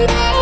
Yeah.